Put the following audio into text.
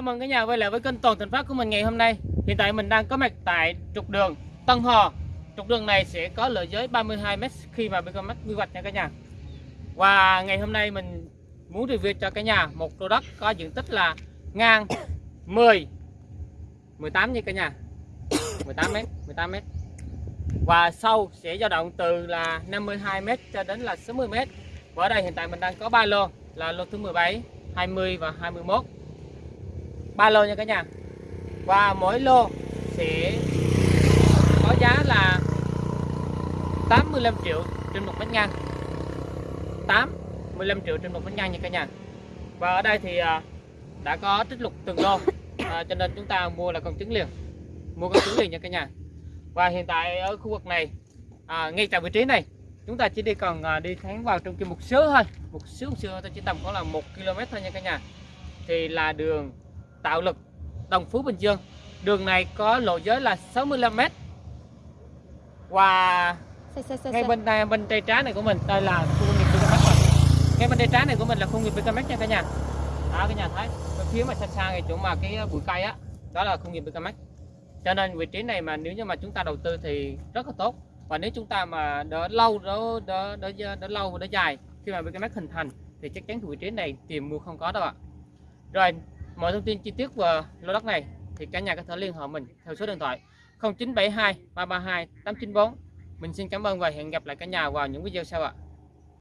mừng cả nhà quay lại với kênh Toàn Thành Phát của mình ngày hôm nay. Hiện tại mình đang có mặt tại trục đường Tân Hò. Trục đường này sẽ có lợi giới 32m khi mà bên mắt quy hoạch nha cả nhà. Và ngày hôm nay mình muốn review cho cả nhà một lô đất có diện tích là ngang 10 18 nha cả nhà. 18m, 18m. Và sâu sẽ dao động từ là 52m cho đến là 60m. Và ở đây hiện tại mình đang có ba lô là lô thứ 17, 20 và 21 ba lô nha cả nhà. Và mỗi lô sẽ có giá là 85 triệu trên một mét ngang. 8 15 triệu trên một mét ngang nha cả nhà. Và ở đây thì à, đã có trích lục từng lô. À, cho nên chúng ta mua là con trứng liền. Mua con trứng liền nha cả nhà. Và hiện tại ở khu vực này à, ngay tại vị trí này chúng ta chỉ đi cần à, đi thắng vào trong kia một xíu thôi. Một xíu một xíu thôi chỉ tầm có là một km thôi nha cả nhà. Thì là đường tạo lực Đồng Phú Bình Dương. Đường này có lộ giới là 65m và Xe, xe, xe, ngay bên đây bên tay trái này của mình đây là khu công nghiệp BKMX rồi. Ngay bên tay trái này của mình là khu công nghiệp BKMX nha cả nhà. Đó cả nhà thấy. Bên phía mà xa xa cái chỗ mà cái bụi cây á đó là khu công nghiệp BKMX cho nên vị trí này mà nếu như mà chúng ta đầu tư thì rất là tốt. Và nếu chúng ta mà đỡ lâu đỡ đỡ đỡ, đỡ lâu và đỡ dài khi mà BKMX hình thành thì chắc chắn vị trí này tìm mua không có đâu ạ. Rồi mọi thông tin chi tiết về lô đất này thì cả nhà có thể liên hệ mình theo số điện thoại 0972 332 894 mình xin cảm ơn và hẹn gặp lại cả nhà vào những video sau ạ.